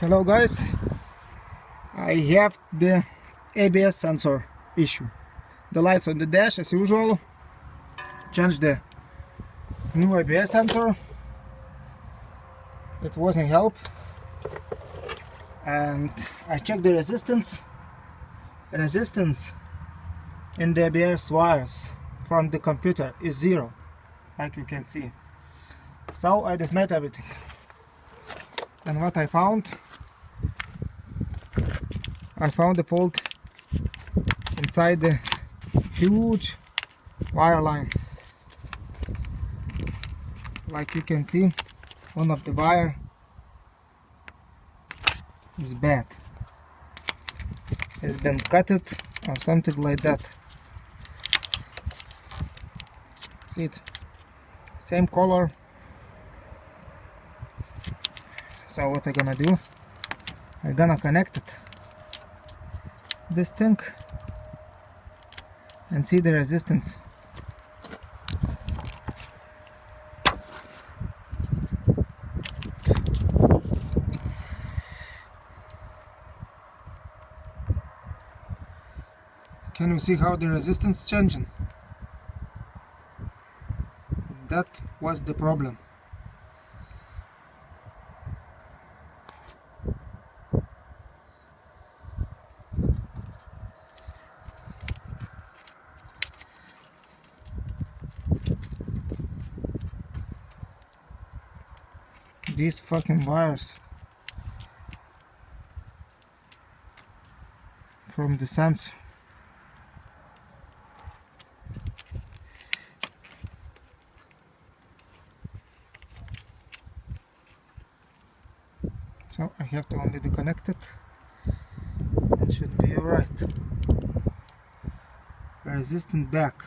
hello guys. I have the ABS sensor issue. The lights on the dash as usual. Change the new ABS sensor. It wasn't help. And I checked the resistance. Resistance in the ABS wires from the computer is zero like you can see. So I dismade everything and what I found? I found the fault inside the huge wire line. Like you can see one of the wire is bad. It's been cut it or something like that. See it? Same color so what I'm gonna do? I'm gonna connect it. This thing and see the resistance. Can you see how the resistance changing? That was the problem these fucking wires from the sensor so I have to only disconnect it. It should be alright. Resistant back